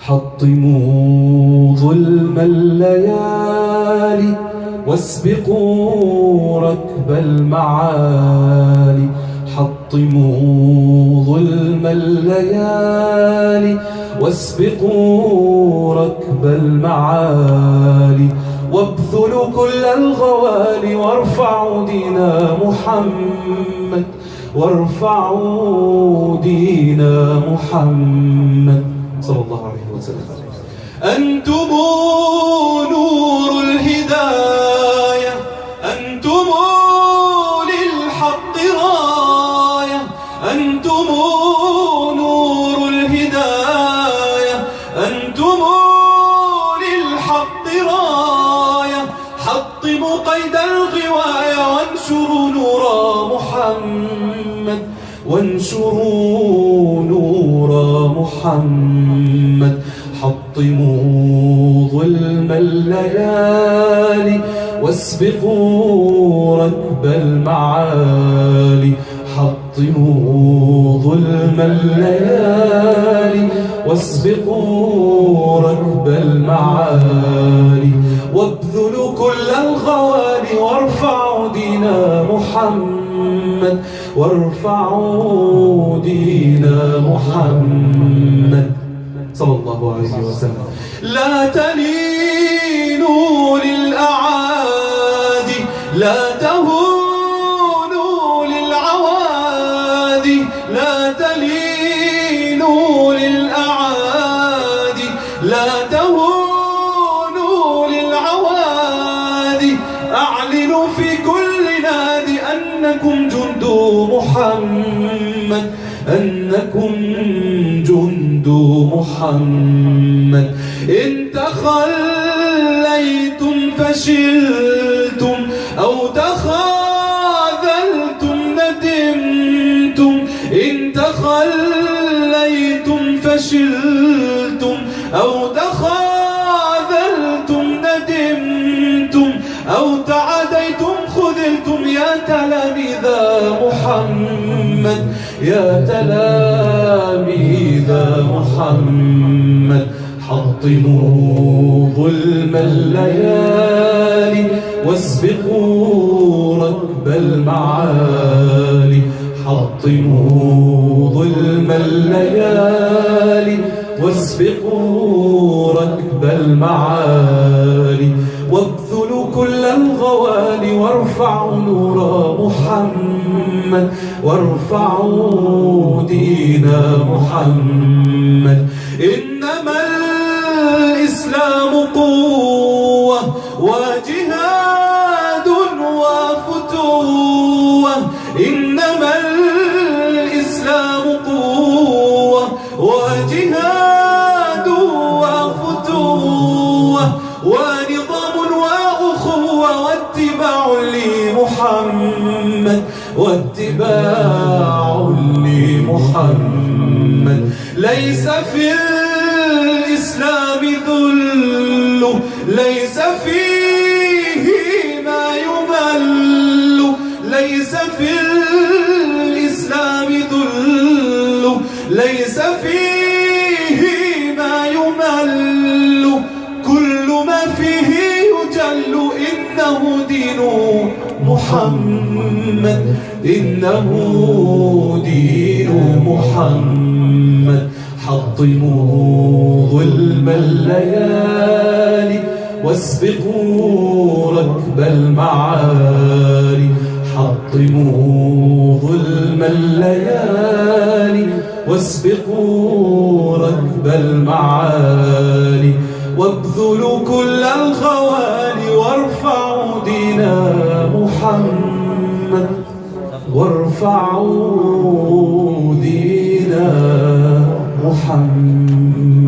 حطموا ظلم الليالي واسبقوا ركب المعالي. حطموا ظلم الليالي واسبقوا ركب المعالي. وابذلوا كل الغوالي وارفعوا دين محمد وارفعوا دين محمد. صلى الله عليه وسلم. أنتم نور الهداية. أنتم للحق راية. أنتم نور الهداية. أنتم للحق راية. حطموا قيد الغواية وانشروا نور محمد. وانشروا محمد حطموا ظلم الليالي واسبقوا ركب المعالي. حطموا ظلم الليالي واسبقوا ركب المعالي. وابذلوا كل دين محمد وارفعوا دين محمد. صلى الله عليه وسلم. لا تلينوا أنكم جند محمد أنكم جند محمد. إن تخليتم فشلتم أو تخاذلتم ندمتم. إن تخليتم فشلتم أو تخاذلتم تلاميذ محمد يا تلاميذ محمد. حطموا ظلم الليالي واسبقوا ركب المعالي. حطموا ظلم الليالي واسبقوا ركب المعالي. وابذلوا كل وارفعوا نور محمد وارفعوا دين محمد. إنما واتباع لمحمد. ليس في الإسلام ذل ليس فيه ما يمل. ليس في الإسلام ذل ليس فيه ما يمل. كل ما فيه يجل إنه دين محمد إنه دين محمد. حطموا ظلم الليالي واسبقوا ركب المعالي. حطموا ظلم الليالي واسبقوا ركب المعالي. وابذلوا كل الخوالي وارفعوا دين محمد وارفعوا دين محمد.